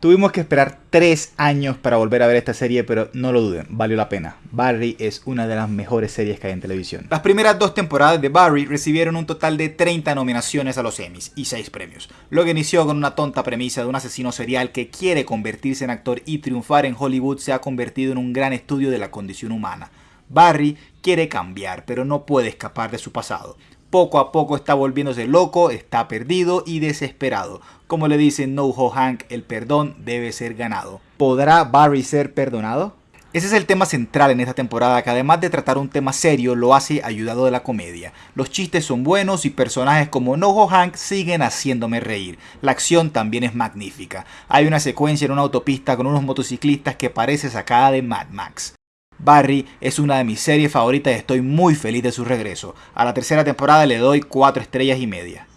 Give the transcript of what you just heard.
Tuvimos que esperar 3 años para volver a ver esta serie, pero no lo duden, valió la pena. Barry es una de las mejores series que hay en televisión. Las primeras dos temporadas de Barry recibieron un total de 30 nominaciones a los Emmys y 6 premios, lo que inició con una tonta premisa de un asesino serial que quiere convertirse en actor y triunfar en Hollywood se ha convertido en un gran estudio de la condición humana. Barry quiere cambiar, pero no puede escapar de su pasado poco a poco está volviéndose loco, está perdido y desesperado. Como le dice No-Ho Hank, el perdón debe ser ganado. ¿Podrá Barry ser perdonado? Ese es el tema central en esta temporada que además de tratar un tema serio lo hace ayudado de la comedia. Los chistes son buenos y personajes como No-Ho Hank siguen haciéndome reír. La acción también es magnífica. Hay una secuencia en una autopista con unos motociclistas que parece sacada de Mad Max. Barry es una de mis series favoritas y estoy muy feliz de su regreso. A la tercera temporada le doy 4 estrellas y media.